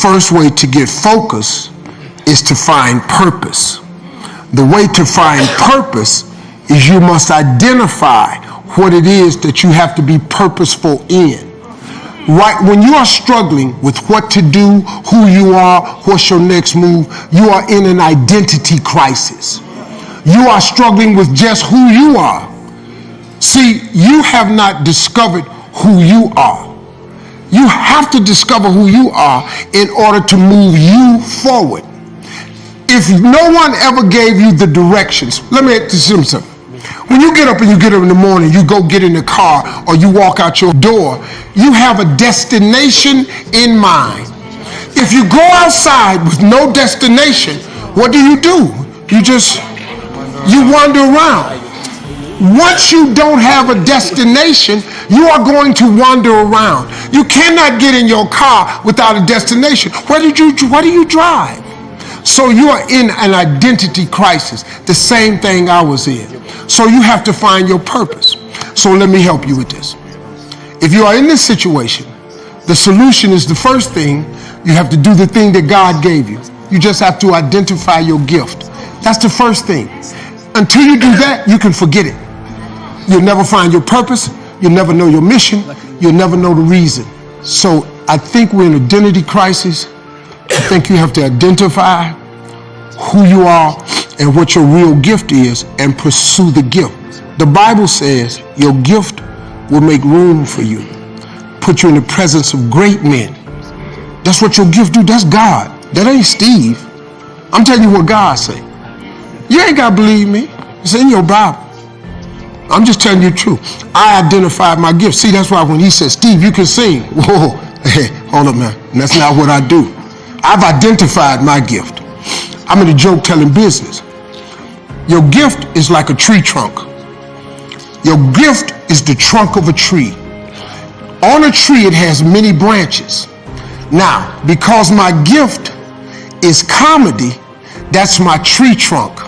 first way to get focus is to find purpose. The way to find purpose is you must identify what it is that you have to be purposeful in. Right when you are struggling with what to do, who you are, what's your next move, you are in an identity crisis. You are struggling with just who you are. See, you have not discovered who you are. You have to discover who you are in order to move you forward. If no one ever gave you the directions, let me you something. When you get up and you get up in the morning, you go get in the car or you walk out your door, you have a destination in mind. If you go outside with no destination, what do you do? You just, you wander around. Once you don't have a destination, you are going to wander around. You cannot get in your car without a destination. Where did you, where do you drive? So you are in an identity crisis, the same thing I was in. So you have to find your purpose. So let me help you with this. If you are in this situation, the solution is the first thing, you have to do the thing that God gave you. You just have to identify your gift. That's the first thing. Until you do that, you can forget it. You'll never find your purpose. You'll never know your mission. You'll never know the reason. So I think we're in an identity crisis. I think you have to identify who you are and what your real gift is and pursue the gift. The Bible says your gift will make room for you, put you in the presence of great men. That's what your gift do. That's God. That ain't Steve. I'm telling you what God say. You ain't got to believe me. It's in your Bible. I'm just telling you the truth. I identified my gift. See, that's why when he said, Steve, you can sing. Whoa, hey, hold up, man. That's not what I do. I've identified my gift. I'm in the joke telling business. Your gift is like a tree trunk. Your gift is the trunk of a tree. On a tree, it has many branches. Now, because my gift is comedy, that's my tree trunk.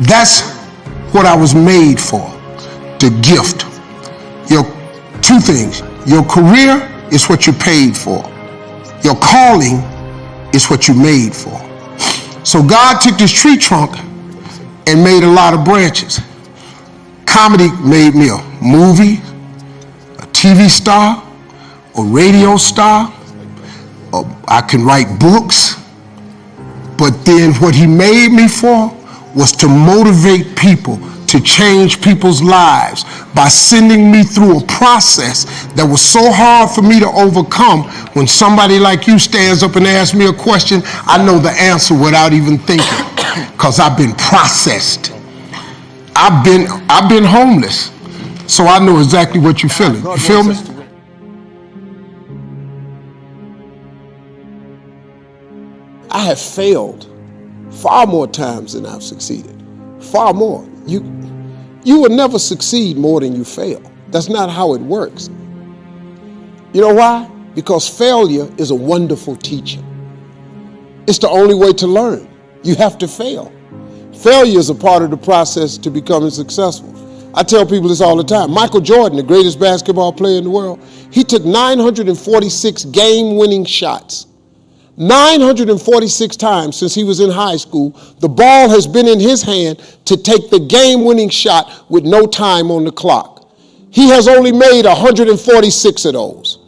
That's what I was made for, the gift. Your two things. Your career is what you're paid for. Your calling is what you're made for. So God took this tree trunk and made a lot of branches. Comedy made me a movie, a TV star, a radio star. Uh, I can write books. But then what he made me for was to motivate people to change people's lives by sending me through a process that was so hard for me to overcome. When somebody like you stands up and asks me a question, I know the answer without even thinking because I've been processed. I've been, I've been homeless, so I know exactly what you're feeling. You feel me? I have failed far more times than I've succeeded. Far more. You, you will never succeed more than you fail. That's not how it works. You know why? Because failure is a wonderful teacher. It's the only way to learn. You have to fail. Failure is a part of the process to becoming successful. I tell people this all the time. Michael Jordan, the greatest basketball player in the world, he took 946 game-winning shots 946 times since he was in high school, the ball has been in his hand to take the game winning shot with no time on the clock. He has only made 146 of those.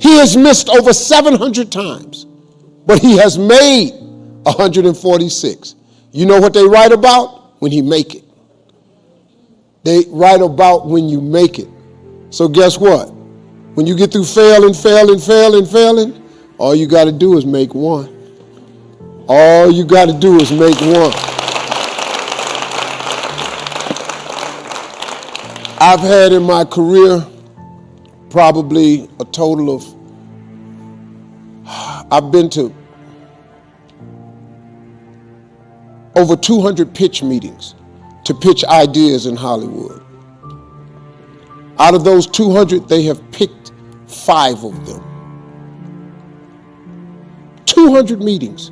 He has missed over 700 times, but he has made 146. You know what they write about? When he make it. They write about when you make it. So guess what? When you get through failing, failing, failing, failing, all you got to do is make one. All you got to do is make one. I've had in my career probably a total of, I've been to over 200 pitch meetings to pitch ideas in Hollywood. Out of those 200, they have picked five of them. 200 meetings,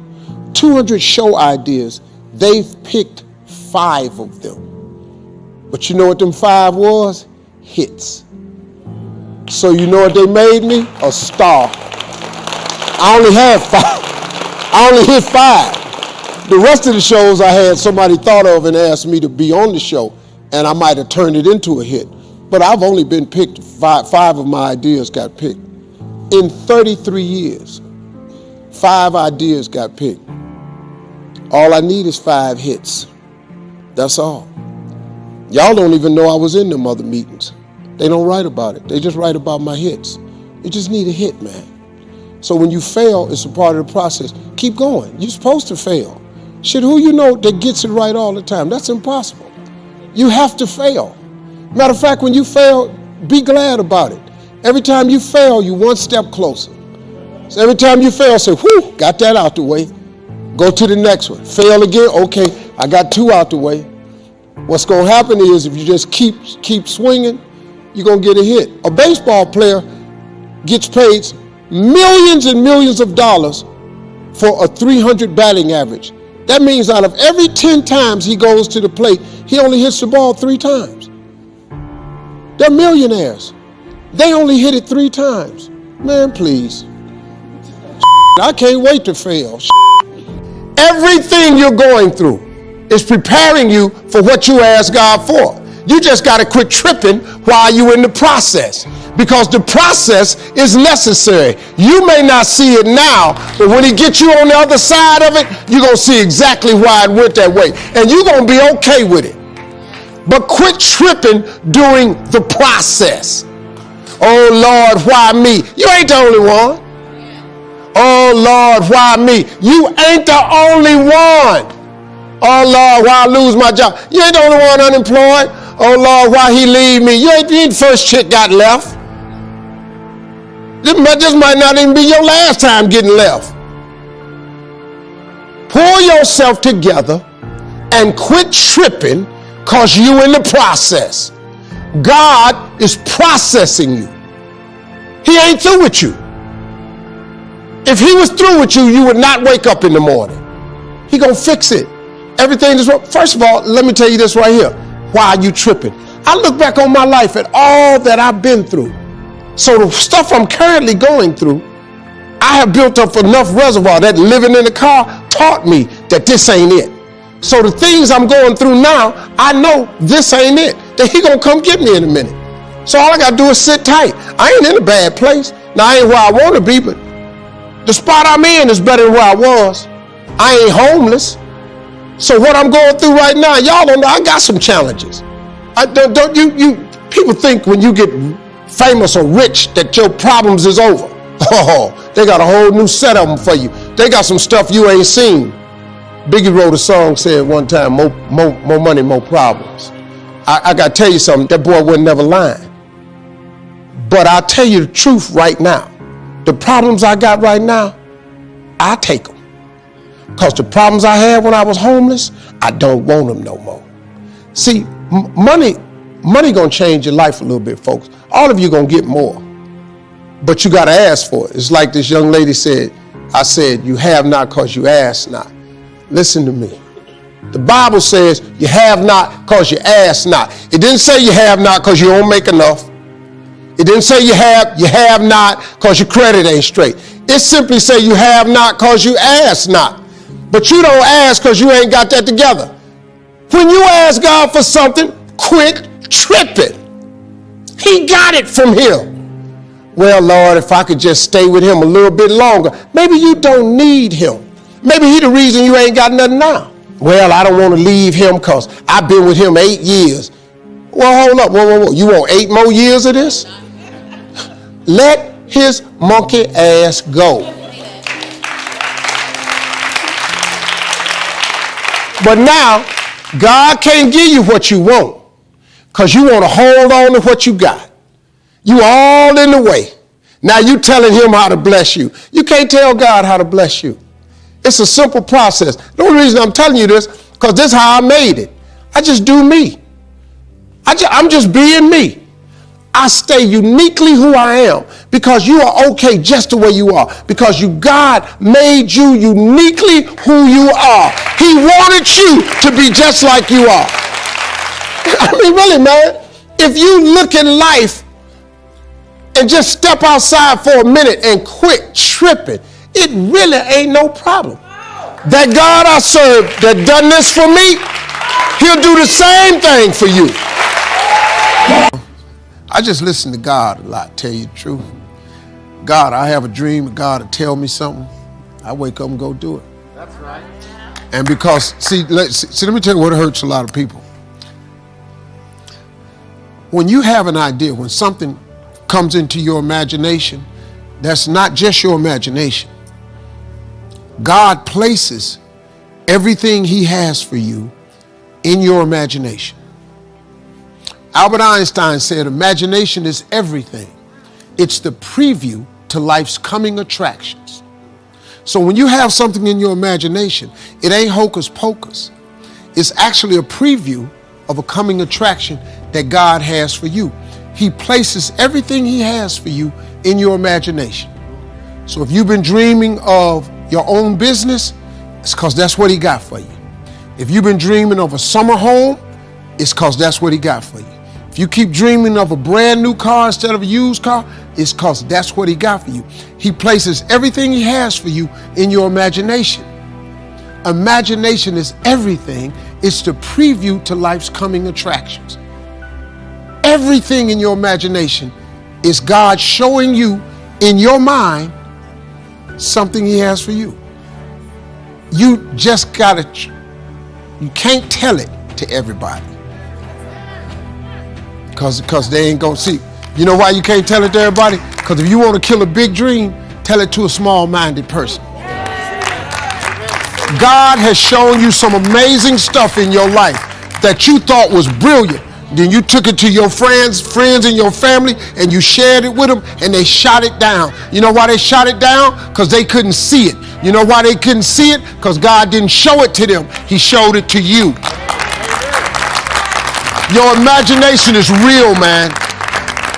200 show ideas. They've picked five of them. But you know what them five was? Hits. So you know what they made me? A star. I only had five. I only hit five. The rest of the shows I had somebody thought of and asked me to be on the show, and I might have turned it into a hit. But I've only been picked, five, five of my ideas got picked. In 33 years, five ideas got picked. All I need is five hits. That's all. Y'all don't even know I was in them other meetings. They don't write about it. They just write about my hits. You just need a hit, man. So when you fail, it's a part of the process. Keep going. You're supposed to fail. Shit, who you know that gets it right all the time? That's impossible. You have to fail. Matter of fact, when you fail, be glad about it. Every time you fail, you one step closer. So every time you fail, say, whew, got that out the way. Go to the next one. Fail again, okay, I got two out the way. What's gonna happen is if you just keep keep swinging, you're gonna get a hit. A baseball player gets paid millions and millions of dollars for a 300 batting average. That means out of every 10 times he goes to the plate, he only hits the ball three times. They're millionaires. They only hit it three times. Man, please. I can't wait to fail. Everything you're going through is preparing you for what you ask God for. You just got to quit tripping while you're in the process because the process is necessary. You may not see it now, but when he gets you on the other side of it, you're going to see exactly why it went that way. And you're going to be okay with it. But quit tripping during the process. Oh Lord, why me? You ain't the only one. Oh Lord, why me? You ain't the only one. Oh Lord, why I lose my job? You ain't the only one unemployed. Oh Lord, why he leave me? You ain't, the first chick got left. This might, this might not even be your last time getting left. Pull yourself together and quit tripping because you in the process. God is processing you. He ain't through with you. If he was through with you, you would not wake up in the morning. He gonna fix it. Everything is wrong. First of all, let me tell you this right here. Why are you tripping? I look back on my life at all that I've been through. So the stuff I'm currently going through, I have built up enough reservoir that living in the car taught me that this ain't it. So the things I'm going through now, I know this ain't it. That he gonna come get me in a minute. So all I gotta do is sit tight. I ain't in a bad place. Now I ain't where I wanna be, but the spot I'm in is better than where I was. I ain't homeless. So what I'm going through right now, y'all don't know, I got some challenges. I don't, don't you, you, people think when you get famous or rich that your problems is over. Oh, they got a whole new set of them for you. They got some stuff you ain't seen. Biggie wrote a song said one time, more, more, more money, more problems. I, I got to tell you something, that boy was never lying. But I'll tell you the truth right now. The problems I got right now, I take them. Because the problems I had when I was homeless, I don't want them no more. See, money, money gonna change your life a little bit, folks all of you gonna get more. But you gotta ask for it. It's like this young lady said, I said, you have not because you ask not. Listen to me. The Bible says you have not because you ask not. It didn't say you have not because you don't make enough. It didn't say you have you have not because your credit ain't straight. It simply say you have not because you ask not. But you don't ask because you ain't got that together. When you ask God for something, quit tripping. He got it from him. Well, Lord, if I could just stay with him a little bit longer, maybe you don't need him. Maybe he the reason you ain't got nothing now. Well, I don't want to leave him because I've been with him eight years. Well, hold up. Whoa, whoa, whoa. You want eight more years of this? Let his monkey ass go. But now, God can't give you what you want because you want to hold on to what you got. You all in the way. Now you telling him how to bless you. You can't tell God how to bless you. It's a simple process. The only reason I'm telling you this, because this is how I made it. I just do me. I just, I'm just being me. I stay uniquely who I am because you are okay just the way you are. Because you God made you uniquely who you are. He wanted you to be just like you are. I mean, really, man, if you look at life and just step outside for a minute and quit tripping, it really ain't no problem. That God I serve that done this for me, he'll do the same thing for you. I just listen to God a lot, tell you the truth. God, I have a dream, God will tell me something. I wake up and go do it. That's right. And because, see, let, see, let me tell you what hurts a lot of people. When you have an idea, when something comes into your imagination, that's not just your imagination. God places everything He has for you in your imagination. Albert Einstein said, Imagination is everything, it's the preview to life's coming attractions. So when you have something in your imagination, it ain't hocus pocus. It's actually a preview of a coming attraction that God has for you. He places everything He has for you in your imagination. So if you've been dreaming of your own business, it's because that's what He got for you. If you've been dreaming of a summer home, it's because that's what He got for you. If you keep dreaming of a brand new car instead of a used car, it's because that's what He got for you. He places everything He has for you in your imagination. Imagination is everything, it's the preview to life's coming attractions. Everything in your imagination is God showing you in your mind something He has for you. You just gotta, you can't tell it to everybody. Cause, Cause they ain't gonna see. You know why you can't tell it to everybody? Because if you want to kill a big dream, tell it to a small minded person. God has shown you some amazing stuff in your life that you thought was brilliant. Then you took it to your friends, friends and your family, and you shared it with them, and they shot it down. You know why they shot it down? Because they couldn't see it. You know why they couldn't see it? Because God didn't show it to them, He showed it to you. Your imagination is real, man.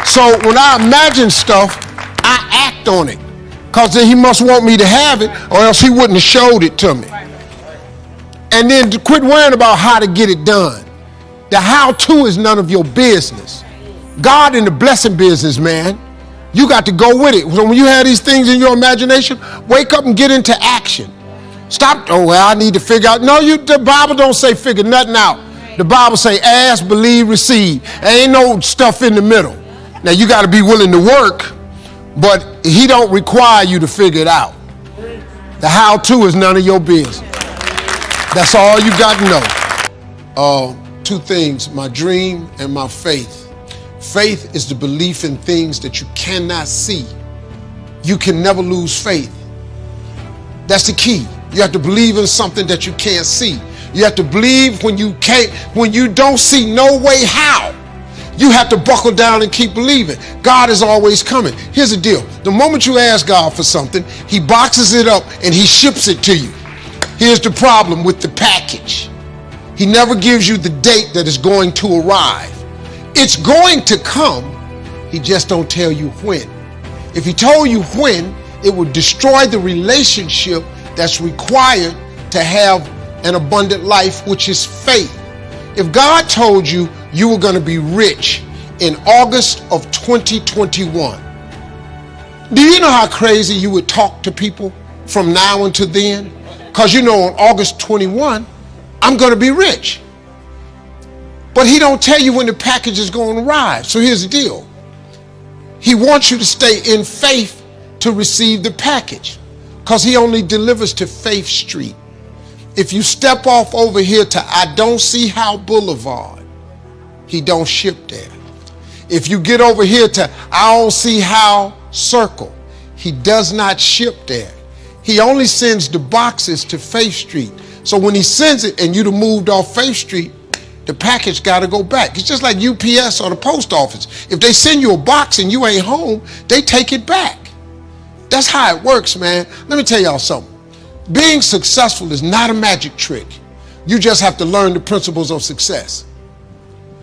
So when I imagine stuff, I act on it. Because then he must want me to have it, or else he wouldn't have showed it to me. And then to quit worrying about how to get it done. The how to is none of your business. God in the blessing business, man. You got to go with it. So when you have these things in your imagination, wake up and get into action. Stop, oh, well, I need to figure out. No, you the Bible don't say figure nothing out. The Bible say ask, believe, receive. There ain't no stuff in the middle. Now you got to be willing to work, but he don't require you to figure it out. The how to is none of your business. That's all you got to know. Uh, two things, my dream and my faith. Faith is the belief in things that you cannot see. You can never lose faith. That's the key. You have to believe in something that you can't see. You have to believe when you can't, when you don't see no way how. You have to buckle down and keep believing. God is always coming. Here's the deal. The moment you ask God for something, he boxes it up and he ships it to you. Here's the problem with the package. He never gives you the date that is going to arrive. It's going to come. He just don't tell you when. If he told you when, it would destroy the relationship that's required to have an abundant life, which is faith. If God told you you were going to be rich in August of 2021, do you know how crazy you would talk to people from now until then? Because you know on August 21, I'm going to be rich. But he don't tell you when the package is going to arrive. So here's the deal. He wants you to stay in faith to receive the package because he only delivers to Faith Street. If you step off over here to I don't see how Boulevard, he don't ship there. If you get over here to I don't see how Circle, he does not ship there. He only sends the boxes to Faith Street. So when he sends it and you'd have moved off Faith Street, the package got to go back. It's just like UPS or the post office. If they send you a box and you ain't home, they take it back. That's how it works, man. Let me tell y'all something. Being successful is not a magic trick. You just have to learn the principles of success.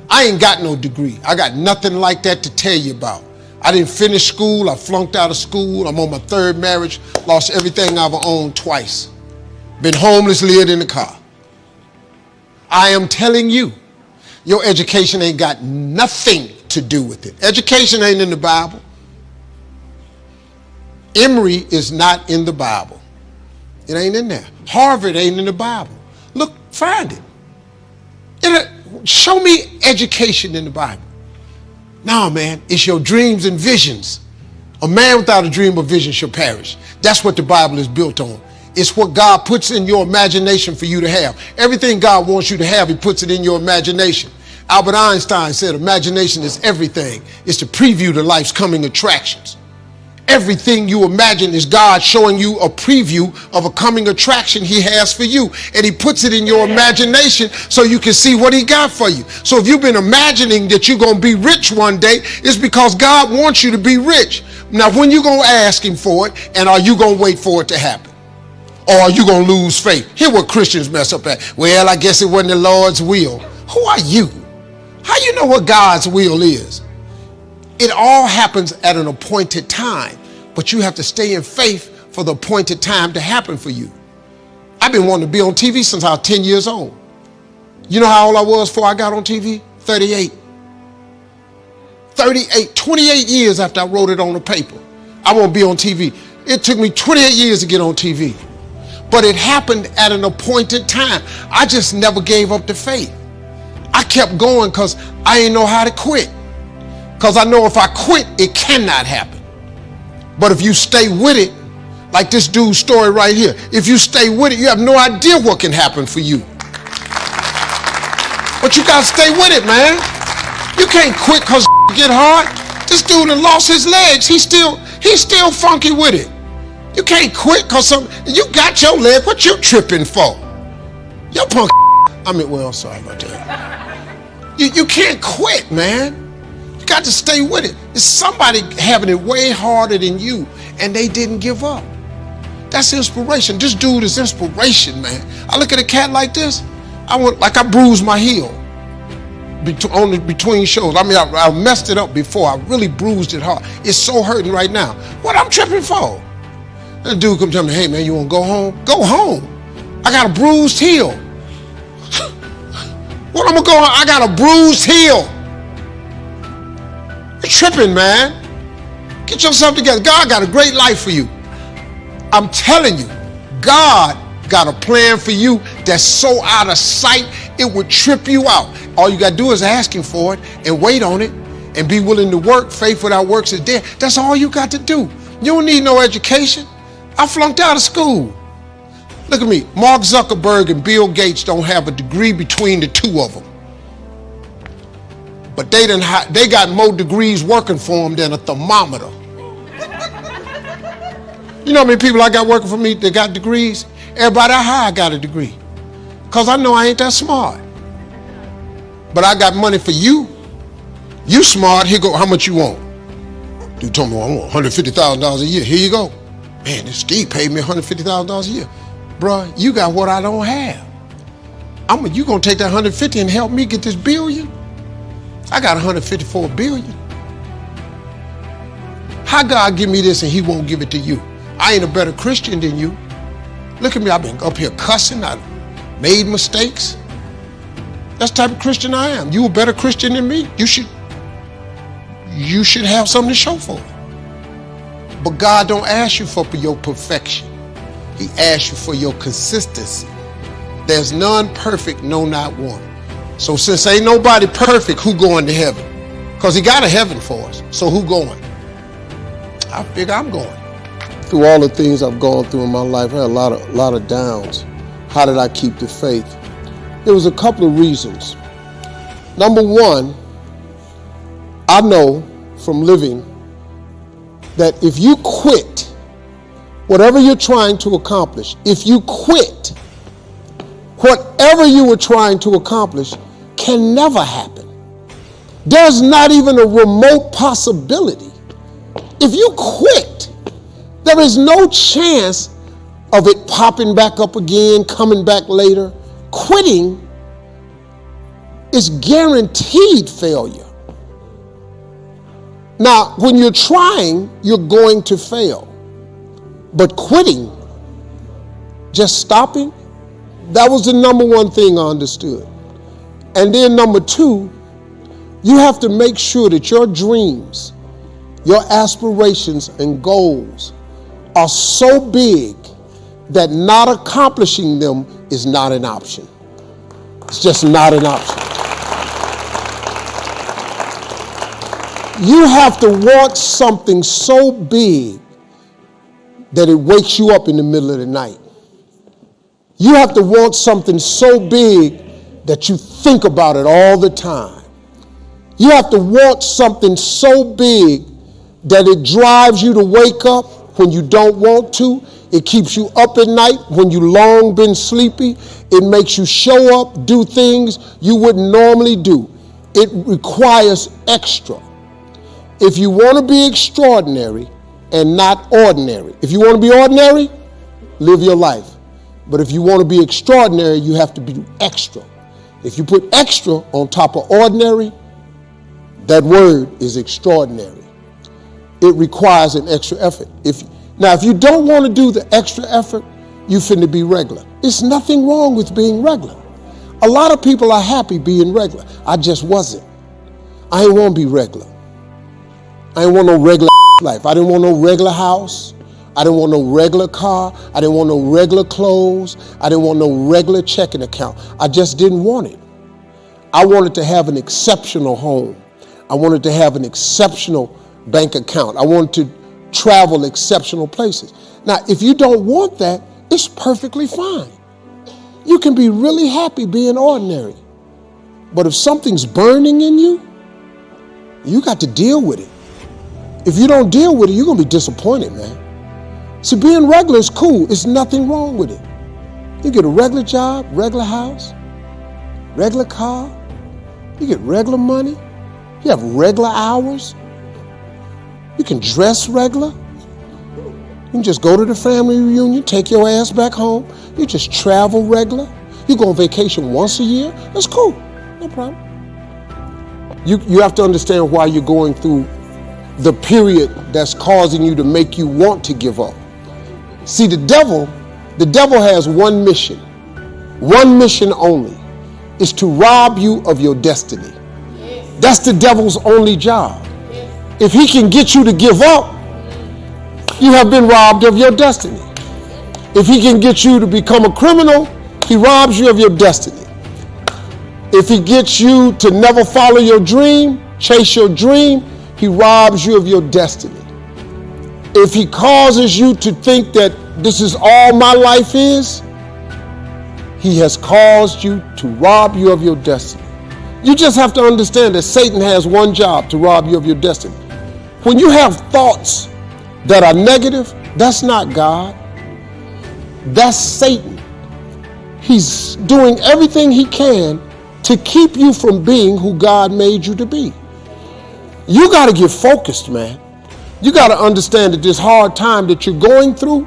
I ain't got no degree. I got nothing like that to tell you about. I didn't finish school. I flunked out of school. I'm on my third marriage. Lost everything I've owned twice. Been homeless, lived in the car. I am telling you, your education ain't got nothing to do with it. Education ain't in the Bible. Emory is not in the Bible. It ain't in there. Harvard ain't in the Bible. Look, find it. it uh, show me education in the Bible. No, man, it's your dreams and visions. A man without a dream or vision shall perish. That's what the Bible is built on. It's what God puts in your imagination for you to have. Everything God wants you to have, He puts it in your imagination. Albert Einstein said, Imagination is everything, it's to preview to life's coming attractions. Everything you imagine is God showing you a preview of a coming attraction He has for you. And He puts it in your imagination so you can see what He got for you. So if you've been imagining that you're going to be rich one day, it's because God wants you to be rich. Now, when you going to ask Him for it, and are you going to wait for it to happen? Or are you going to lose faith? Here what Christians mess up at. Well, I guess it wasn't the Lord's will. Who are you? How you know what God's will is? It all happens at an appointed time, but you have to stay in faith for the appointed time to happen for you. I've been wanting to be on TV since I was 10 years old. You know how old I was before I got on TV? 38. 38, 28 years after I wrote it on the paper. I won't be on TV. It took me 28 years to get on TV but it happened at an appointed time. I just never gave up the faith. I kept going because I didn't know how to quit. Because I know if I quit, it cannot happen. But if you stay with it, like this dude's story right here, if you stay with it, you have no idea what can happen for you. But you got to stay with it, man. You can't quit because get hard. This dude lost his legs. He's still, he's still funky with it. You can't quit because some you got your leg. What you tripping for? Your punk. I mean, well, sorry about that. You, you can't quit, man. You got to stay with it. It's somebody having it way harder than you, and they didn't give up. That's inspiration. This dude is inspiration, man. I look at a cat like this, I want like I bruised my heel on the, between shows. I mean, I, I messed it up before. I really bruised it hard. It's so hurting right now. What I'm tripping for? The dude come tell me, hey man, you wanna go home? Go home. I got a bruised heel. what I'm gonna go? I got a bruised heel. You're tripping, man. Get yourself together. God got a great life for you. I'm telling you, God got a plan for you that's so out of sight, it would trip you out. All you got to do is ask Him for it and wait on it and be willing to work. Faith without works is dead. That's all you got to do. You don't need no education. I flunked out of school. Look at me. Mark Zuckerberg and Bill Gates don't have a degree between the two of them. But they, didn't they got more degrees working for them than a thermometer. you know how many people I got working for me that got degrees? Everybody I hire got a degree. Because I know I ain't that smart. But I got money for you. You smart, here go, how much you want? Dude told me, I want $150,000 a year. Here you go. Man, this Steve paid me $150,000 a year. Bruh, you got what I don't have. I'm you gonna take that 150 and help me get this billion? I got 154 billion. How God give me this and he won't give it to you? I ain't a better Christian than you. Look at me, I've been up here cussing, I made mistakes. That's the type of Christian I am. You a better Christian than me. You should you should have something to show for it. But God don't ask you for your perfection. He asks you for your consistency. There's none perfect, no not one. So since ain't nobody perfect, who going to heaven? Because he got a heaven for us. So who going? I figure I'm going. Through all the things I've gone through in my life, I had a lot of, lot of downs. How did I keep the faith? There was a couple of reasons. Number one, I know from living that if you quit whatever you're trying to accomplish, if you quit, whatever you were trying to accomplish can never happen. There's not even a remote possibility. If you quit, there is no chance of it popping back up again, coming back later. Quitting is guaranteed failure. Now, when you're trying, you're going to fail. But quitting, just stopping, that was the number one thing I understood. And then number two, you have to make sure that your dreams, your aspirations and goals are so big that not accomplishing them is not an option. It's just not an option. You have to want something so big that it wakes you up in the middle of the night. You have to want something so big that you think about it all the time. You have to want something so big that it drives you to wake up when you don't want to. It keeps you up at night when you long been sleepy. It makes you show up, do things you wouldn't normally do. It requires extra. If you want to be extraordinary and not ordinary, if you want to be ordinary, live your life. But if you want to be extraordinary, you have to be extra. If you put extra on top of ordinary, that word is extraordinary. It requires an extra effort. If now, if you don't want to do the extra effort, you finna be regular. It's nothing wrong with being regular. A lot of people are happy being regular. I just wasn't. I ain't want to be regular. I didn't want no regular life. I didn't want no regular house. I didn't want no regular car. I didn't want no regular clothes. I didn't want no regular checking account. I just didn't want it. I wanted to have an exceptional home. I wanted to have an exceptional bank account. I wanted to travel exceptional places. Now, if you don't want that, it's perfectly fine. You can be really happy being ordinary. But if something's burning in you, you got to deal with it. If you don't deal with it, you're going to be disappointed, man. See, being regular is cool. There's nothing wrong with it. You get a regular job, regular house, regular car. You get regular money. You have regular hours. You can dress regular. You can just go to the family reunion, take your ass back home. You just travel regular. You go on vacation once a year. That's cool. No problem. You, you have to understand why you're going through the period that's causing you to make you want to give up. See, the devil, the devil has one mission, one mission only, is to rob you of your destiny. That's the devil's only job. If he can get you to give up, you have been robbed of your destiny. If he can get you to become a criminal, he robs you of your destiny. If he gets you to never follow your dream, chase your dream, he robs you of your destiny. If he causes you to think that this is all my life is, he has caused you to rob you of your destiny. You just have to understand that Satan has one job to rob you of your destiny. When you have thoughts that are negative, that's not God. That's Satan. He's doing everything he can to keep you from being who God made you to be. You got to get focused, man. You got to understand that this hard time that you're going through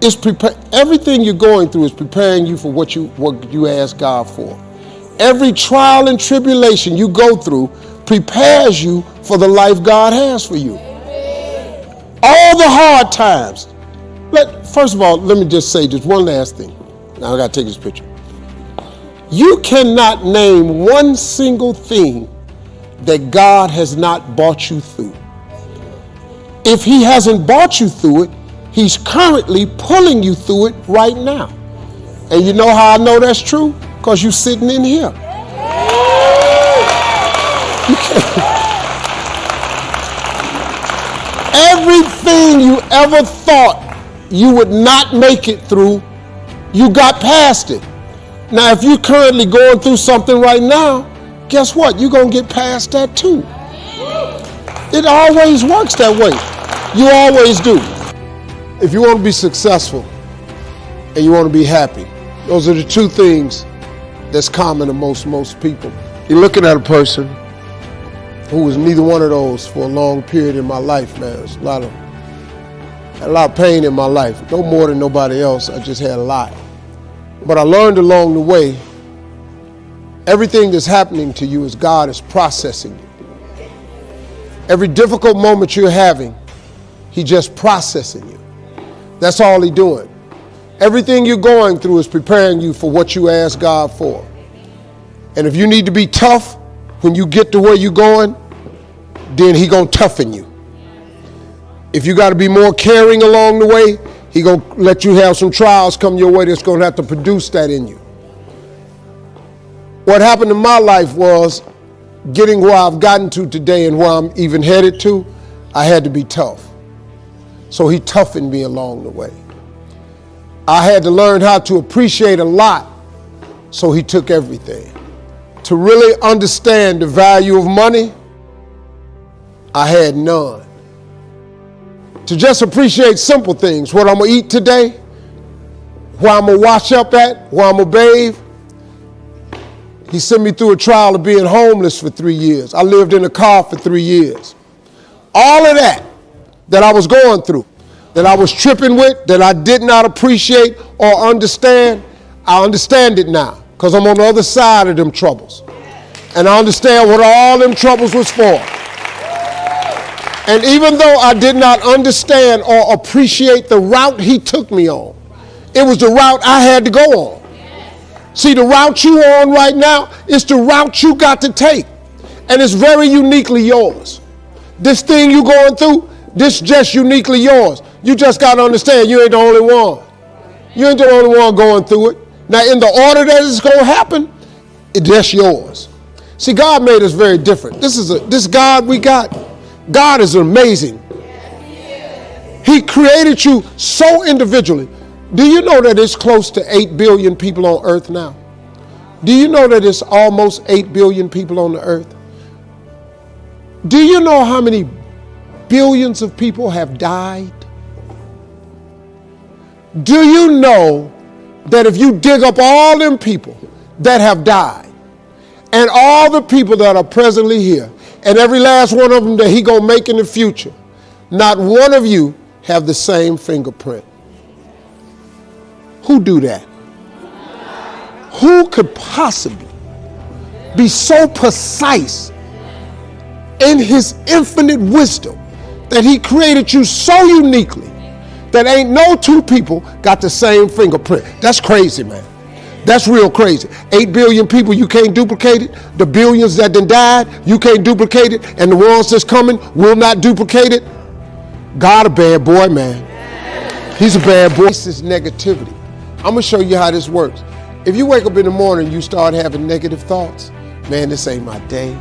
is prepare everything you're going through is preparing you for what you what you ask God for. Every trial and tribulation you go through prepares you for the life God has for you. All the hard times. Let first of all, let me just say just one last thing. Now I got to take this picture. You cannot name one single thing that God has not brought you through. If He hasn't brought you through it, He's currently pulling you through it right now. And you know how I know that's true? Because you're sitting in here. Everything you ever thought you would not make it through, you got past it. Now, if you're currently going through something right now, guess what? You're going to get past that too. It always works that way. You always do. If you want to be successful and you want to be happy, those are the two things that's common to most most people. You're looking at a person who was neither one of those for a long period in my life, man. There's a lot of a lot of pain in my life. No more than nobody else. I just had a lot. But I learned along the way Everything that's happening to you is God is processing you. Every difficult moment you're having, He just processing you. That's all He doing. Everything you're going through is preparing you for what you ask God for. And if you need to be tough when you get to where you're going, then He gonna toughen you. If you got to be more caring along the way, he going to let you have some trials come your way that's going to have to produce that in you. What happened in my life was getting where I've gotten to today and where I'm even headed to, I had to be tough. So he toughened me along the way. I had to learn how to appreciate a lot, so he took everything. To really understand the value of money, I had none. To just appreciate simple things, what I'm gonna eat today, where I'm gonna wash up at, where I'm gonna bathe. He sent me through a trial of being homeless for three years. I lived in a car for three years. All of that that I was going through, that I was tripping with, that I did not appreciate or understand, I understand it now because I'm on the other side of them troubles. And I understand what all them troubles was for. And even though I did not understand or appreciate the route he took me on, it was the route I had to go on. See, the route you on right now is the route you got to take. And it's very uniquely yours. This thing you're going through, this just uniquely yours. You just got to understand you ain't the only one. You ain't the only one going through it. Now, in the order that it's going to happen, it's just yours. See, God made us very different. This is a this God we got. God is amazing. He created you so individually. Do you know that it's close to 8 billion people on earth now? Do you know that it's almost 8 billion people on the earth? Do you know how many billions of people have died? Do you know that if you dig up all them people that have died and all the people that are presently here and every last one of them that he gonna make in the future, not one of you have the same fingerprint. Who do that? Who could possibly be so precise in his infinite wisdom that he created you so uniquely that ain't no two people got the same fingerprint. That's crazy, man. That's real crazy. Eight billion people, you can't duplicate it. The billions that then died, you can't duplicate it. And the ones that's coming will not duplicate it. God a bad boy, man. He's a bad boy. This is negativity. I'm gonna show you how this works. If you wake up in the morning, you start having negative thoughts. Man, this ain't my day.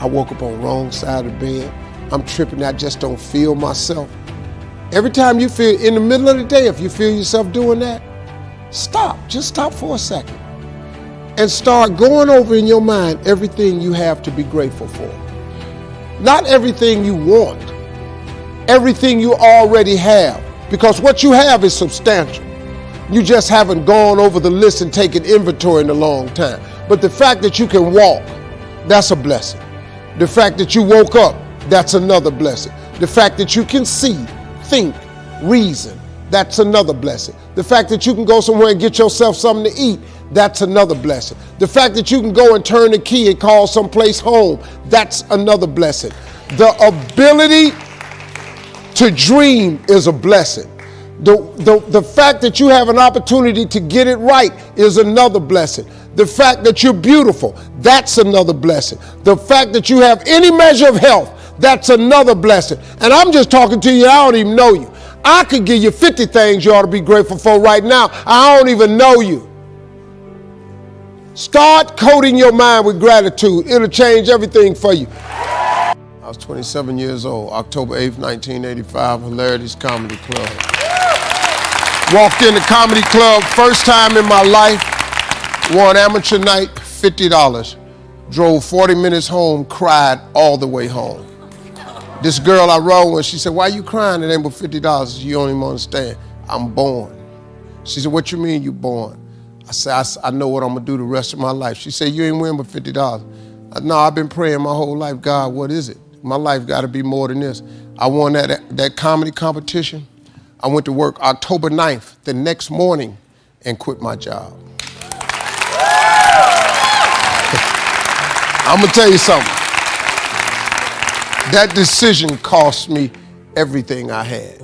I woke up on the wrong side of the bed. I'm tripping. I just don't feel myself. Every time you feel in the middle of the day, if you feel yourself doing that, stop. Just stop for a second and start going over in your mind everything you have to be grateful for. Not everything you want, everything you already have, because what you have is substantial. You just haven't gone over the list and taken inventory in a long time. But the fact that you can walk, that's a blessing. The fact that you woke up, that's another blessing. The fact that you can see, think, reason, that's another blessing. The fact that you can go somewhere and get yourself something to eat, that's another blessing. The fact that you can go and turn the key and call someplace home, that's another blessing. The ability to dream is a blessing. The, the, the fact that you have an opportunity to get it right is another blessing. The fact that you're beautiful, that's another blessing. The fact that you have any measure of health, that's another blessing. And I'm just talking to you, I don't even know you. I could give you 50 things you ought to be grateful for right now. I don't even know you. Start coating your mind with gratitude. It'll change everything for you. I was 27 years old, October 8th, 1985, Hilarities Comedy Club. Walked in the comedy club, first time in my life, won amateur night, $50. Drove 40 minutes home, cried all the way home. This girl I rode with, she said, why you crying? It ain't but $50. You don't even understand. I'm born. She said, what you mean you born? I said, I, I know what I'm gonna do the rest of my life. She said, you ain't winning but $50. I, no, I've been praying my whole life, God, what is it? My life gotta be more than this. I won that, that comedy competition. I went to work October 9th, the next morning, and quit my job. I'm gonna tell you something. That decision cost me everything I had.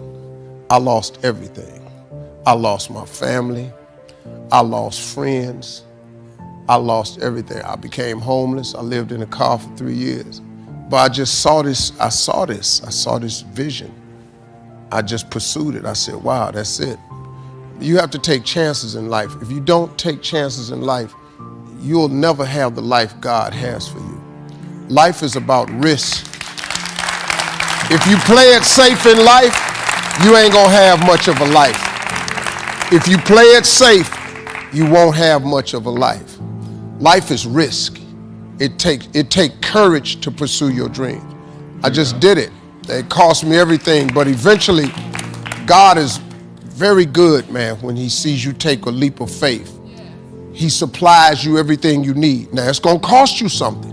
I lost everything. I lost my family. I lost friends. I lost everything. I became homeless. I lived in a car for three years. But I just saw this, I saw this, I saw this vision. I just pursued it. I said, wow, that's it. You have to take chances in life. If you don't take chances in life, you'll never have the life God has for you. Life is about risk. If you play it safe in life, you ain't gonna have much of a life. If you play it safe, you won't have much of a life. Life is risk. It takes it take courage to pursue your dreams. I just did it. It cost me everything, but eventually, God is very good, man, when He sees you take a leap of faith. He supplies you everything you need. Now, it's going to cost you something,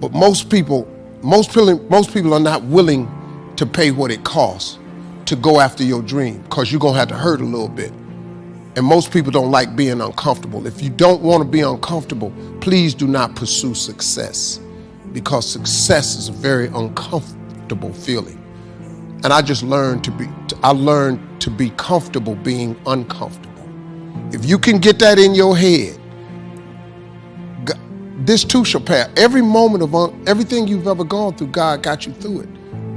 but most people, most people, most people are not willing to pay what it costs to go after your dream because you're going to have to hurt a little bit. And most people don't like being uncomfortable. If you don't want to be uncomfortable, please do not pursue success because success is very uncomfortable feeling. And I just learned to be, I learned to be comfortable being uncomfortable. If you can get that in your head, this too shall pass. Every moment of un, everything you've ever gone through, God got you through it.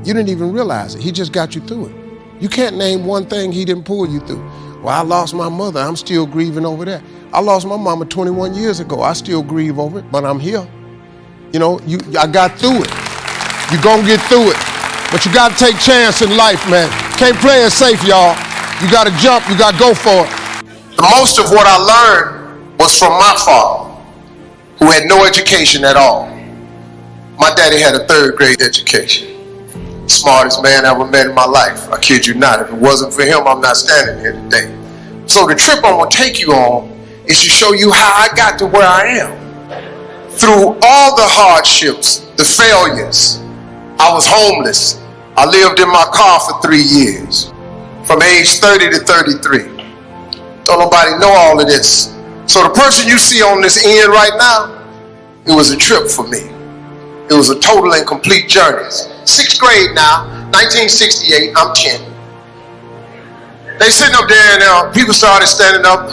You didn't even realize it. He just got you through it. You can't name one thing he didn't pull you through. Well, I lost my mother. I'm still grieving over that. I lost my mama 21 years ago. I still grieve over it, but I'm here. You know, you, I got through it. You're gonna get through it. But you gotta take chance in life, man. Can't play it safe, y'all. You gotta jump, you gotta go for it. The most of what I learned was from my father, who had no education at all. My daddy had a third grade education. Smartest man I ever met in my life. I kid you not. If it wasn't for him, I'm not standing here today. So the trip I'm gonna take you on is to show you how I got to where I am. Through all the hardships, the failures, I was homeless. I lived in my car for three years, from age 30 to 33. Don't nobody know all of this. So the person you see on this end right now, it was a trip for me. It was a total and complete journey. Sixth grade now, 1968, I'm 10. They sitting up there and uh, people started standing up.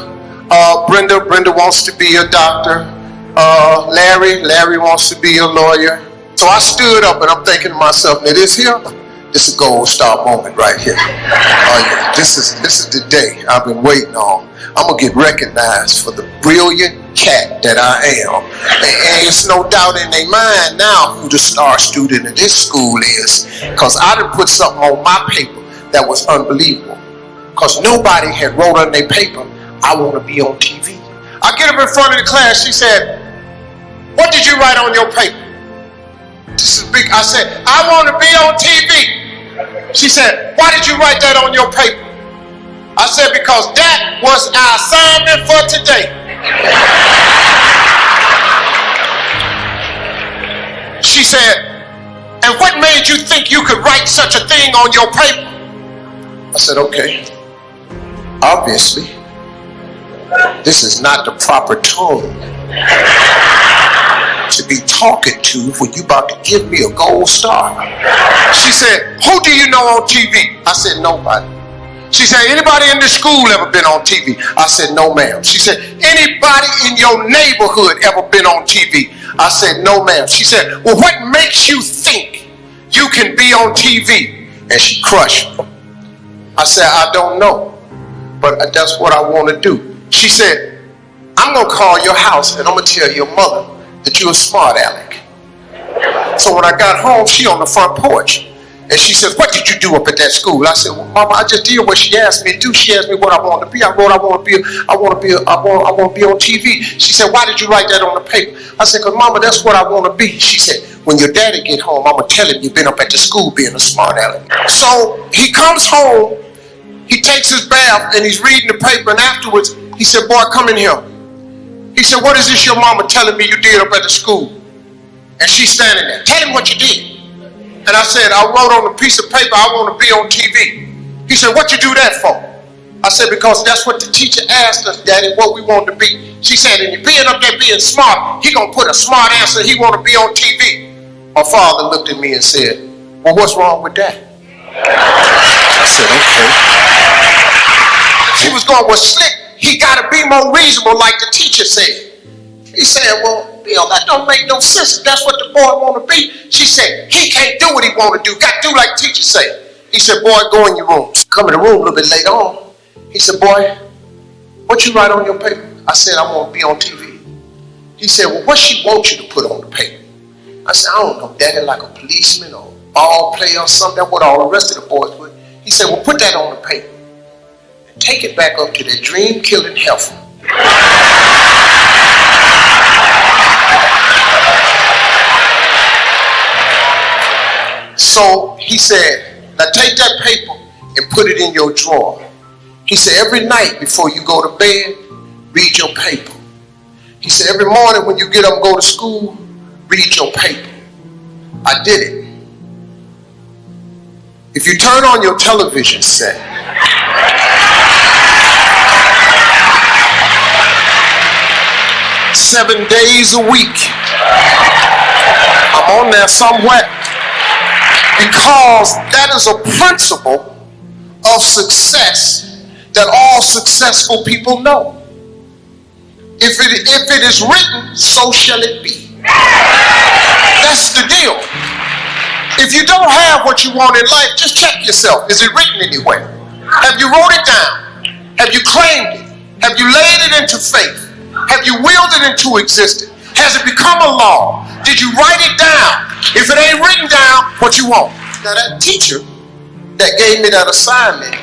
Uh, Brenda, Brenda wants to be a doctor. Uh, Larry, Larry wants to be a lawyer. So I stood up and I'm thinking to myself, now this here, this is a gold star moment right here. Oh yeah, this is this is the day I've been waiting on. I'm gonna get recognized for the brilliant cat that I am. And, and it's no doubt in their mind now who the star student of this school is. Cause I done put something on my paper that was unbelievable. Cause nobody had wrote on their paper, I wanna be on TV. I get up in front of the class, she said, what did you write on your paper? Is. I said, I want to be on TV. She said, why did you write that on your paper? I said, because that was our assignment for today. she said, and what made you think you could write such a thing on your paper? I said, okay. Obviously, this is not the proper tone to be talking to when you about to give me a gold star? She said, who do you know on TV? I said, nobody. She said, anybody in the school ever been on TV? I said, no ma'am. She said, anybody in your neighborhood ever been on TV? I said, no ma'am. She said, well, what makes you think you can be on TV? And she crushed. I said, I don't know, but that's what I want to do. She said, I'm going to call your house and I'm going to tell your mother that you're a smart aleck. So when I got home, she on the front porch. And she says, what did you do up at that school? I said, well, Mama, I just did what she asked me to do. She asked me what I wanted to be. I wrote, I want to be, I want to be, I want, I want to be on TV. She said, why did you write that on the paper? I said, because Mama, that's what I want to be. She said, when your daddy get home, I'm going to tell him you've been up at the school being a smart aleck. So he comes home, he takes his bath, and he's reading the paper, and afterwards, he said, boy, come in here. He said, what is this your mama telling me you did up at the school? And she's standing there. Tell him what you did. And I said, I wrote on a piece of paper, I want to be on TV. He said, what you do that for? I said, because that's what the teacher asked us, Daddy, what we want to be. She said, and you being up there being smart, he going to put a smart answer, he want to be on TV. My father looked at me and said, well, what's wrong with that? I said, okay. She was going, well, slick, he got to be more reasonable like the teacher said. He said, well, Bill, that don't make no sense. If that's what the boy want to be. She said, he can't do what he want to do. Got to do like teacher said. He said, boy, go in your room. Come in the room a little bit later on. He said, boy, what you write on your paper? I said, I want to be on TV. He said, well, what she want you to put on the paper? I said, I don't know, daddy, like a policeman or ball player or something. That's what all the rest of the boys put. He said, well, put that on the paper. Take it back up to that dream-killing heifer. So he said, now take that paper and put it in your drawer. He said, every night before you go to bed, read your paper. He said, every morning when you get up and go to school, read your paper. I did it. If you turn on your television set, seven days a week, I'm on there somewhere because that is a principle of success that all successful people know. If it, if it is written, so shall it be. That's the deal. If you don't have what you want in life, just check yourself. Is it written anywhere? Have you wrote it down? Have you claimed it? Have you laid it into faith? Have you willed it into existence? Has it become a law? Did you write it down? If it ain't written down, what you want? Now that teacher that gave me that assignment,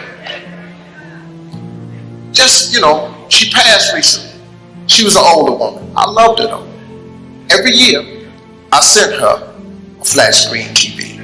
just, you know, she passed recently. She was an older woman. I loved her though. Every year, I sent her a flat screen TV.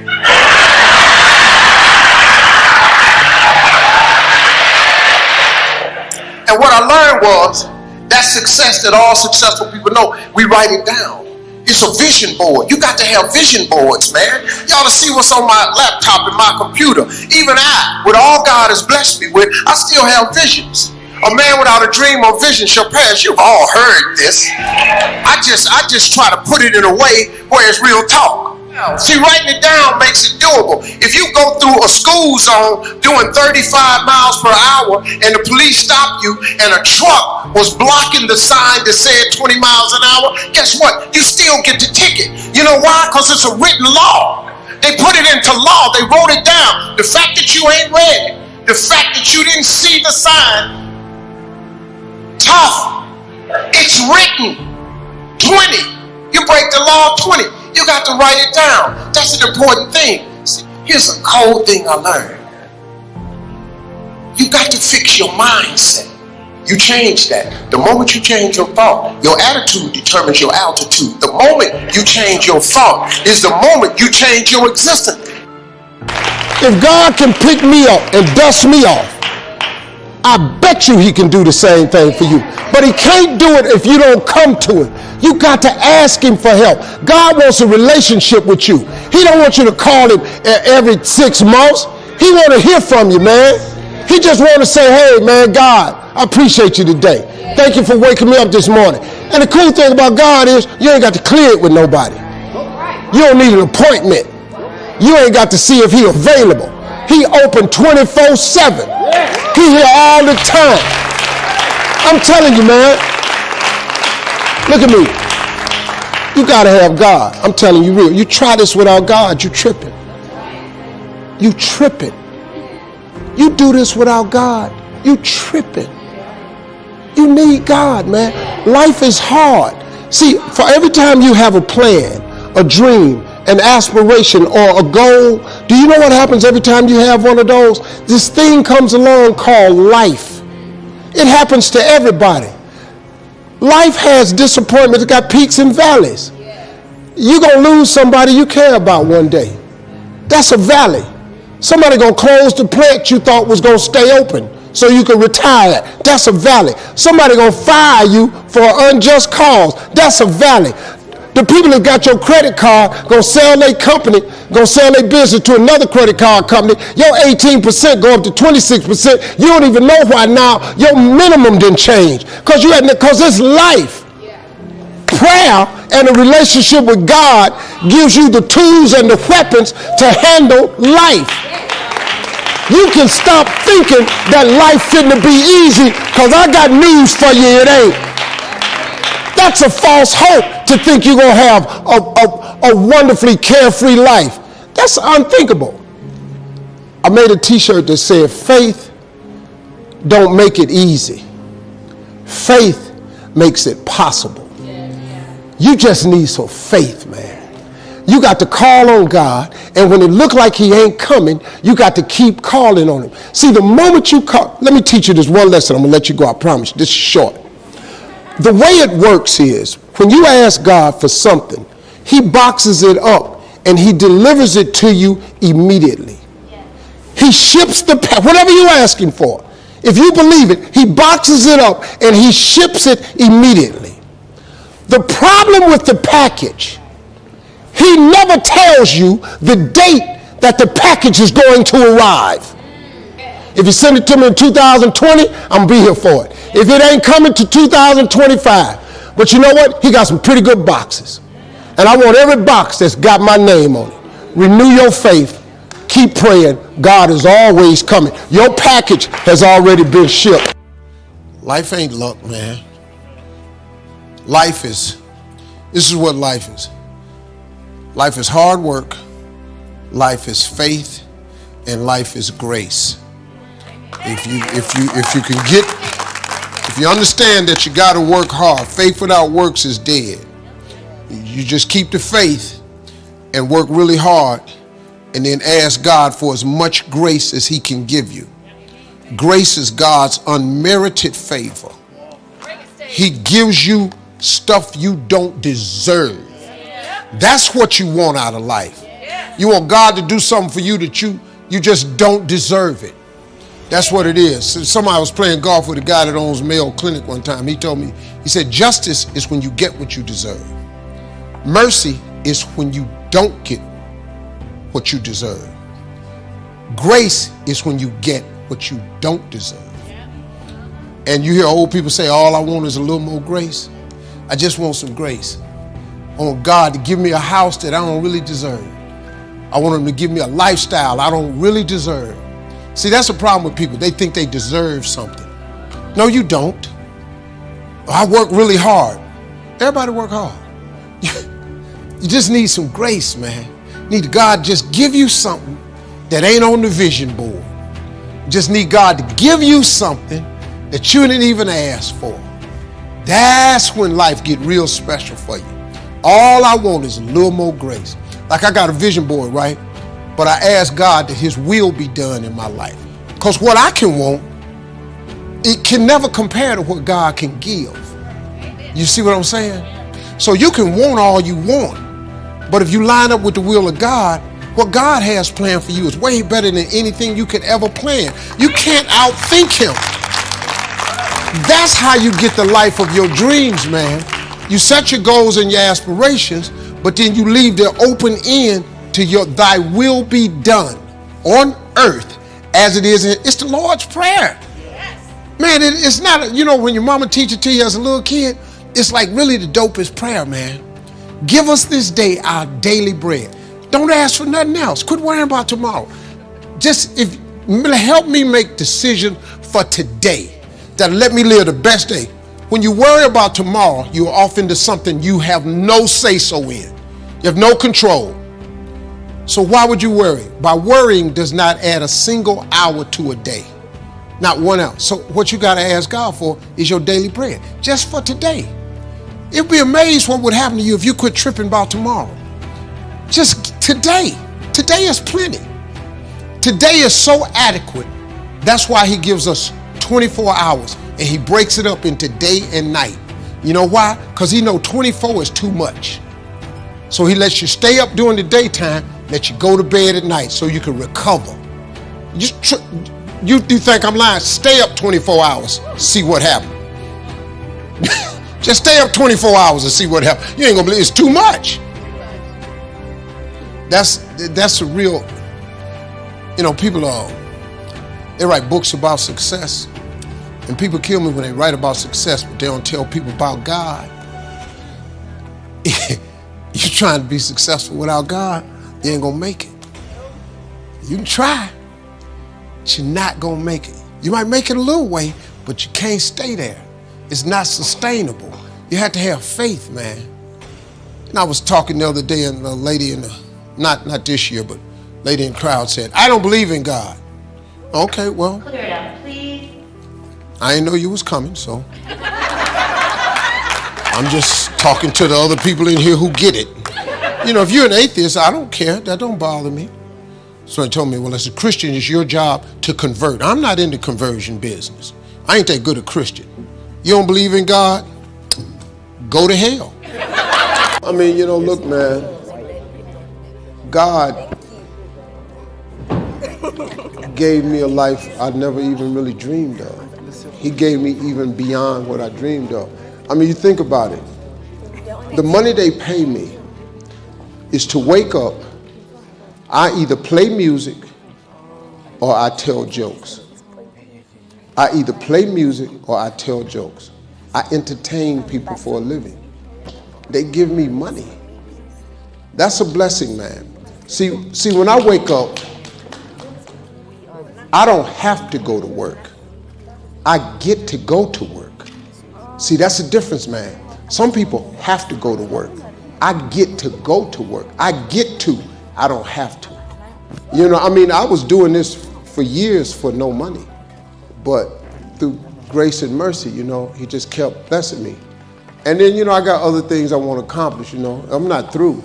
And what I learned was that success that all successful people know, we write it down. It's a vision board. You got to have vision boards, man. Ought to see what's on my laptop and my computer. Even I, with all God has blessed me with, I still have visions. A man without a dream or vision shall perish. You've all heard this. I just, I just try to put it in a way where it's real talk. See, writing it down makes it doable. If you go through a school zone doing 35 miles per hour and the police stop you and a truck was blocking the sign that said 20 miles an hour, guess what? You still get the ticket. You know why? Because it's a written law. They put it into law. They wrote it down. The fact that you ain't read it, the fact that you didn't see the sign, tough. It's written. 20. You break the law 20. You got to write it down. That's an important thing. See, here's a cold thing I learned. You got to fix your mindset. You change that. The moment you change your thought, your attitude determines your altitude. The moment you change your thought is the moment you change your existence. If God can pick me up and dust me off, I bet you he can do the same thing for you. But he can't do it if you don't come to him. You got to ask him for help. God wants a relationship with you. He don't want you to call him every six months. He want to hear from you, man. He just want to say, hey, man, God, I appreciate you today. Thank you for waking me up this morning. And the cool thing about God is you ain't got to clear it with nobody. You don't need an appointment. You ain't got to see if he available. He open 24 7. He here all the time. I'm telling you, man. Look at me. You got to have God. I'm telling you real. You try this without God, you tripping. You tripping. You do this without God, you tripping. You need God, man. Life is hard. See, for every time you have a plan, a dream, an aspiration or a goal, do you know what happens every time you have one of those? This thing comes along called life. It happens to everybody. Life has disappointments, it's got peaks and valleys. You're going to lose somebody you care about one day. That's a valley. Somebody going to close the plant you thought was going to stay open so you can retire. That's a valley. Somebody going to fire you for an unjust cause. That's a valley. The people that got your credit card gonna sell their company, gonna sell their business to another credit card company. Your 18% go up to 26%. You don't even know why now your minimum didn't change. Cause you had cause it's life. Prayer and a relationship with God gives you the tools and the weapons to handle life. You can stop thinking that life fitting to be easy, cause I got news for you, it ain't. That's a false hope to think you're going to have a, a, a wonderfully carefree life. That's unthinkable. I made a T-shirt that said, "Faith don't make it easy. Faith makes it possible." You just need some faith, man. You got to call on God, and when it look like He ain't coming, you got to keep calling on Him. See, the moment you call, let me teach you this one lesson. I'm gonna let you go. I promise. This is short. The way it works is when you ask God for something, He boxes it up and He delivers it to you immediately. He ships the whatever you're asking for. If you believe it, He boxes it up and He ships it immediately. The problem with the package, He never tells you the date that the package is going to arrive. If you send it to me in 2020, I'm gonna be here for it. If it ain't coming to 2025, but you know what? He got some pretty good boxes. And I want every box that's got my name on it. Renew your faith. Keep praying. God is always coming. Your package has already been shipped. Life ain't luck, man. Life is, this is what life is. Life is hard work, life is faith, and life is grace. If you if you if you can get you understand that you got to work hard, faith without works is dead. You just keep the faith and work really hard and then ask God for as much grace as he can give you. Grace is God's unmerited favor. He gives you stuff you don't deserve. That's what you want out of life. You want God to do something for you that you you just don't deserve it. That's what it is. So Somebody was playing golf with a guy that owns Mayo Clinic one time. He told me, he said, justice is when you get what you deserve. Mercy is when you don't get what you deserve. Grace is when you get what you don't deserve. And you hear old people say, all I want is a little more grace. I just want some grace. I want God to give me a house that I don't really deserve. I want him to give me a lifestyle I don't really deserve. See, that's the problem with people. They think they deserve something. No, you don't. I work really hard. Everybody work hard. You just need some grace, man. Need God just give you something that ain't on the vision board. Just need God to give you something that you didn't even ask for. That's when life get real special for you. All I want is a little more grace. Like I got a vision board, right? But I ask God that his will be done in my life. Because what I can want, it can never compare to what God can give. You see what I'm saying? So you can want all you want, but if you line up with the will of God, what God has planned for you is way better than anything you could ever plan. You can't outthink Him. That's how you get the life of your dreams, man. You set your goals and your aspirations, but then you leave the open end to your thy will be done on earth as it is in it's the Lord's Prayer. Man, it, it's not, a, you know, when your mama teach it to you as a little kid, it's like really the dopest prayer, man. Give us this day our daily bread. Don't ask for nothing else. Quit worrying about tomorrow. Just if help me make decision for today that let me live the best day. When you worry about tomorrow, you're off into something you have no say so in. You have no control. So why would you worry? By worrying does not add a single hour to a day. Not one hour. So what you got to ask God for is your daily prayer. just for today. You'd be amazed what would happen to you if you quit tripping about tomorrow. Just today. Today is plenty. Today is so adequate. That's why he gives us 24 hours and he breaks it up into day and night. You know why? Because he know 24 is too much. So he lets you stay up during the daytime, let you go to bed at night so you can recover. Tr- you, you think I'm lying? Stay up 24 hours, see what happens. Just stay up 24 hours and see what happens. You ain't gonna believe it's too much. That's that's a real. You know, people are they write books about success, and people kill me when they write about success, but they don't tell people about God. You're trying to be successful without God, you ain't gonna make it. You can try, but you're not gonna make it. You might make it a little way, but you can't stay there. It's not sustainable. You have to have faith, man. And I was talking the other day, and a lady in the not not this year, but lady in the crowd said, "I don't believe in God." Okay, well, Clear it up, please. I didn't know you was coming, so. I'm just talking to the other people in here who get it. You know, if you're an atheist, I don't care. That don't bother me. So he told me, well, as a Christian, it's your job to convert. I'm not in the conversion business. I ain't that good a Christian. You don't believe in God? Go to hell. I mean, you know, look, man. God gave me a life I never even really dreamed of. He gave me even beyond what I dreamed of. I mean, you think about it. The money they pay me is to wake up, I either play music or I tell jokes. I either play music or I tell jokes. I entertain people for a living. They give me money. That's a blessing, man. See, see, when I wake up, I don't have to go to work. I get to go to work. See, that's the difference, man. Some people have to go to work. I get to go to work. I get to. I don't have to. You know, I mean, I was doing this for years for no money, but through grace and mercy, you know, he just kept blessing me. And then, you know, I got other things I want to accomplish, you know. I'm not through.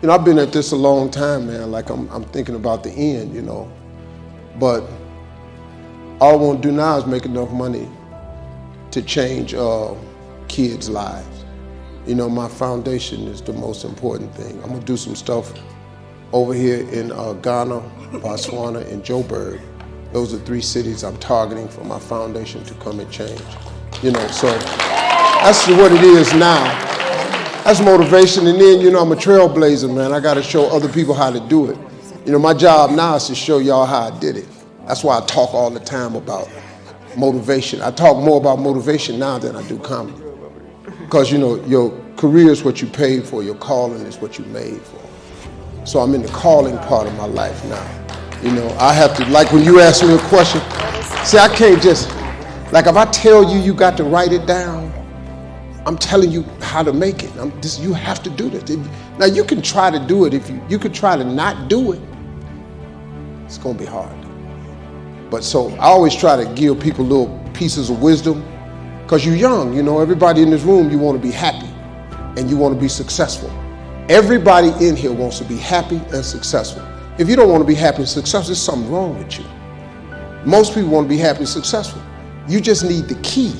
You know, I've been at this a long time, man. Like, I'm, I'm thinking about the end, you know. But all I want to do now is make enough money to change uh, kids' lives. You know, my foundation is the most important thing. I'm gonna do some stuff over here in uh, Ghana, Botswana, and Joburg. Those are three cities I'm targeting for my foundation to come and change. You know, so that's what it is now. That's motivation, and then you know I'm a trailblazer, man. I got to show other people how to do it. You know, my job now is to show y'all how I did it. That's why I talk all the time about motivation. I talk more about motivation now than I do comedy. Because, you know, your career is what you paid for, your calling is what you made for. So I'm in the calling part of my life now. You know, I have to, like when you ask me a question, see, I can't just, like if I tell you you got to write it down, I'm telling you how to make it. I'm this, you have to do this. Now you can try to do it if you, you could try to not do it. It's gonna be hard. But so I always try to give people little pieces of wisdom because you're young, you know, everybody in this room, you want to be happy and you want to be successful. Everybody in here wants to be happy and successful. If you don't want to be happy and successful, there's something wrong with you. Most people want to be happy and successful. You just need the key,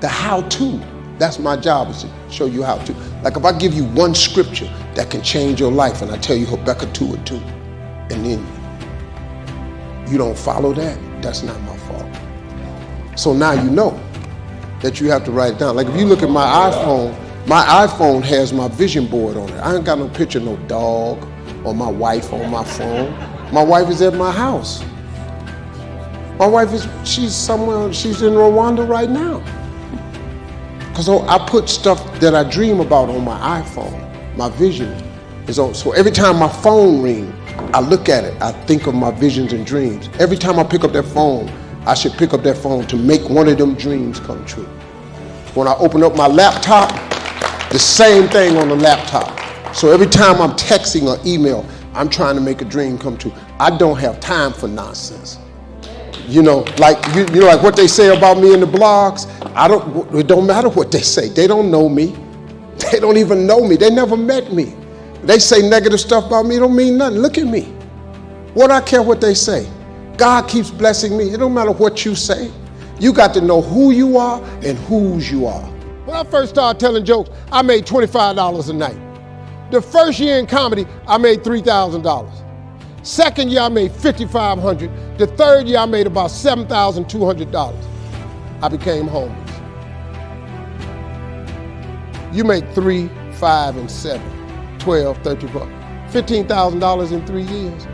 the how to. That's my job is to show you how to. Like if I give you one scripture that can change your life and I tell you Habakkuk 2 and 2, and then you don't follow that, that's not my. So now you know that you have to write it down. Like if you look at my iPhone, my iPhone has my vision board on it. I ain't got no picture, no dog or my wife on my phone. My wife is at my house. My wife is, she's somewhere, she's in Rwanda right now. Because I put stuff that I dream about on my iPhone. My vision is on. So every time my phone rings, I look at it, I think of my visions and dreams. Every time I pick up that phone, I should pick up that phone to make one of them dreams come true. When I open up my laptop, the same thing on the laptop. So every time I'm texting or email, I'm trying to make a dream come true. I don't have time for nonsense. You know, like you, you know, like what they say about me in the blogs. I don't. It don't matter what they say. They don't know me. They don't even know me. They never met me. They say negative stuff about me. It don't mean nothing. Look at me. What I care what they say. God keeps blessing me. It don't matter what you say. You got to know who you are and whose you are. When I first started telling jokes, I made $25 a night. The first year in comedy, I made $3,000. Second year, I made 5,500. The third year, I made about $7,200. I became homeless. You make three, five, and seven, 12, 13, $15,000 in three years.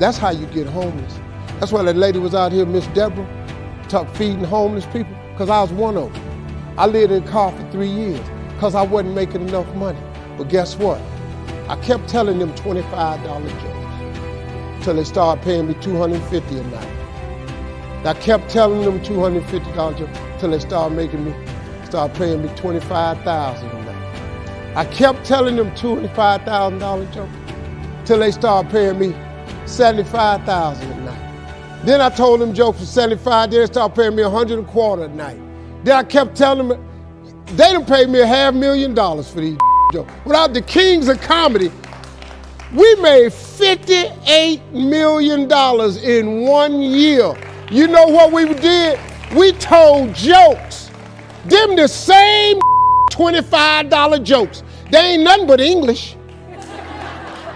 That's how you get homeless. That's why that lady was out here, Miss Deborah, talk feeding homeless people, because I was one of them. I lived in a car for three years because I wasn't making enough money. But guess what? I kept telling them $25 jokes till they started paying me $250 a night. I kept telling them $250 jokes till they started making me, start paying me 25000 a night. I kept telling them $25,000 jokes till they started paying me 75,000 a night. Then I told them jokes for 75, then they started paying me 100 a quarter a night. Then I kept telling them, they done paid me a half million dollars for these jokes. Without the kings of comedy, we made $58 million in one year. You know what we did? We told jokes. Them the same $25 jokes. They ain't nothing but English.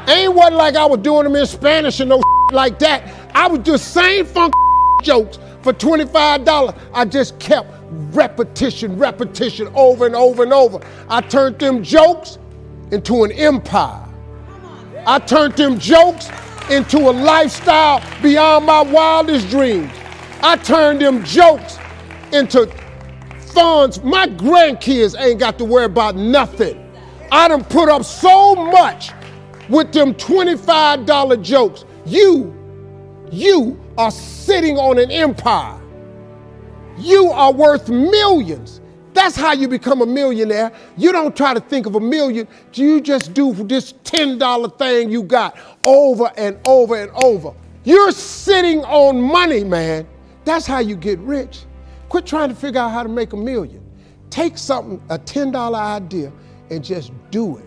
Ain't what like I was doing them in Spanish and no like that. I was just saying funk jokes for $25. I just kept repetition, repetition over and over and over. I turned them jokes into an empire. I turned them jokes into a lifestyle beyond my wildest dreams. I turned them jokes into funds. My grandkids ain't got to worry about nothing. I done put up so much with them $25 jokes. You, you are sitting on an empire. You are worth millions. That's how you become a millionaire. You don't try to think of a million. You just do this $10 thing you got over and over and over. You're sitting on money, man. That's how you get rich. Quit trying to figure out how to make a million. Take something, a $10 idea, and just do it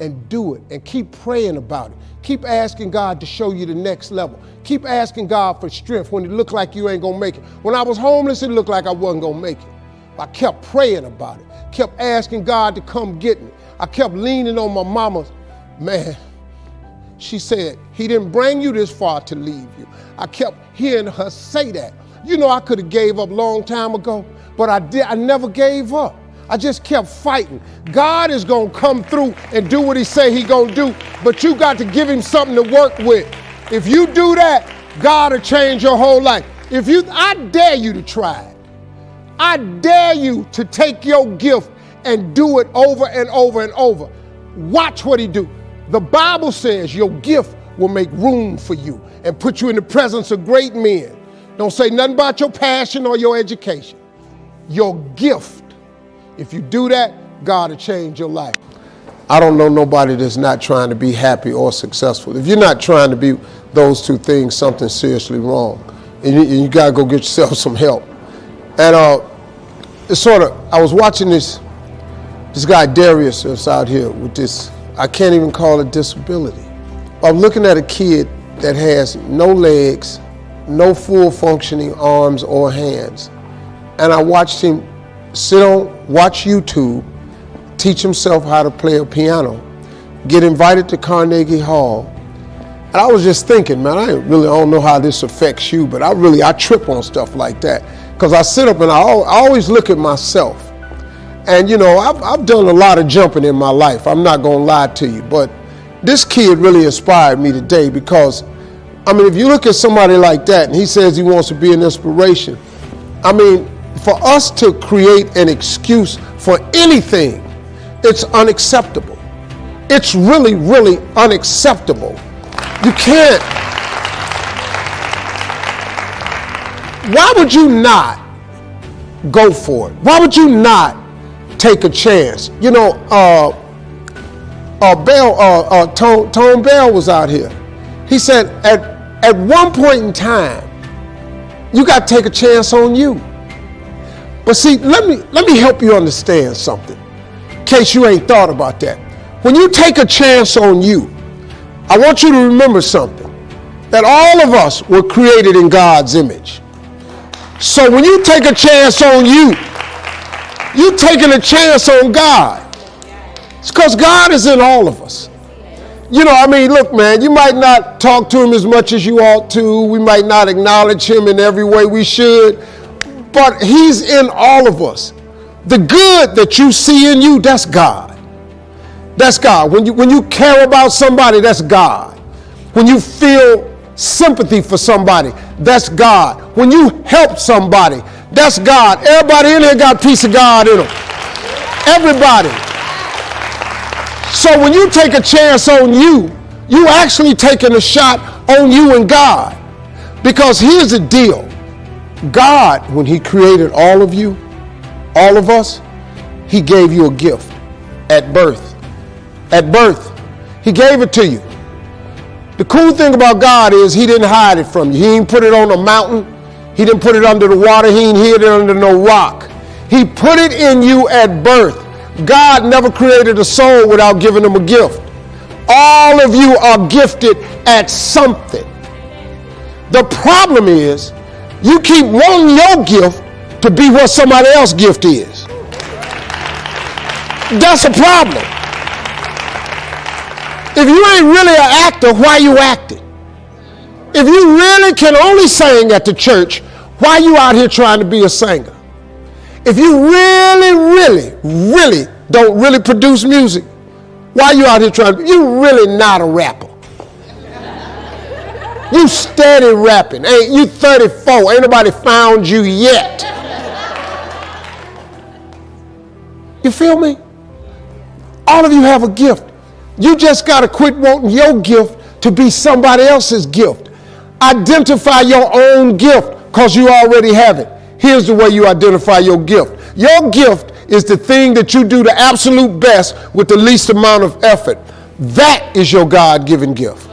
and do it and keep praying about it. Keep asking God to show you the next level. Keep asking God for strength when it looked like you ain't gonna make it. When I was homeless, it looked like I wasn't gonna make it. I kept praying about it, kept asking God to come get me. I kept leaning on my mama's, man. She said, He didn't bring you this far to leave you. I kept hearing her say that. You know, I could have gave up a long time ago, but I did. I never gave up. I just kept fighting. God is gonna come through and do what He say He gonna do, but you got to give Him something to work with. If you do that, God will change your whole life. If you, I dare you to try it. I dare you to take your gift and do it over and over and over. Watch what he do. The Bible says your gift will make room for you and put you in the presence of great men. Don't say nothing about your passion or your education. Your gift. If you do that, God will change your life. I don't know nobody that's not trying to be happy or successful. If you're not trying to be those two things, something's seriously wrong. And you, you got to go get yourself some help. And uh, it's sort of, I was watching this, this guy Darius out here with this, I can't even call it disability. I'm looking at a kid that has no legs, no full functioning arms or hands. And I watched him sit on, watch YouTube, teach himself how to play a piano, get invited to Carnegie Hall. And I was just thinking, man, I really don't know how this affects you, but I really, I trip on stuff like that because I sit up and I always look at myself. And you know, I've, I've done a lot of jumping in my life. I'm not going to lie to you, but this kid really inspired me today because, I mean, if you look at somebody like that and he says he wants to be an inspiration, I mean, for us to create an excuse for anything, it's unacceptable. It's really, really unacceptable. You can't why would you not go for it? Why would you not take a chance? You know, uh, uh, Bell, uh, uh, Tone, Tone Bell was out here. He said, at, at one point in time, you got to take a chance on you. But see, let me, let me help you understand something, in case you ain't thought about that. When you take a chance on you, I want you to remember something, that all of us were created in God's image. So when you take a chance on you, you're taking a chance on God. It's because God is in all of us. You know, I mean, look, man, you might not talk to him as much as you ought to. We might not acknowledge him in every way we should, but he's in all of us. The good that you see in you, that's God. That's God. When you, when you care about somebody, that's God. When you feel sympathy for somebody, that's God. When you help somebody, that's God. Everybody in here got piece of God in them. Everybody. So when you take a chance on you, you actually taking a shot on you and God. Because here's the deal. God, when he created all of you, all of us, he gave you a gift at birth. At birth, he gave it to you. The cool thing about God is He didn't hide it from you. He didn't put it on a mountain. He didn't put it under the water. He didn't hid it under no rock. He put it in you at birth. God never created a soul without giving them a gift. All of you are gifted at something. The problem is you keep wanting your gift to be what somebody else's gift is. That's a problem. If you ain't really an actor, why you acting? If you really can only sing at the church, why you out here trying to be a singer? If you really, really, really don't really produce music, why you out here trying to, you really not a rapper. You steady rapping. Ain't you 34? Ain't nobody found you yet. You feel me? All of you have a gift. You just got to quit wanting your gift to be somebody else's gift. Identify your own gift because you already have it. Here's the way you identify your gift your gift is the thing that you do the absolute best with the least amount of effort. That is your God given gift.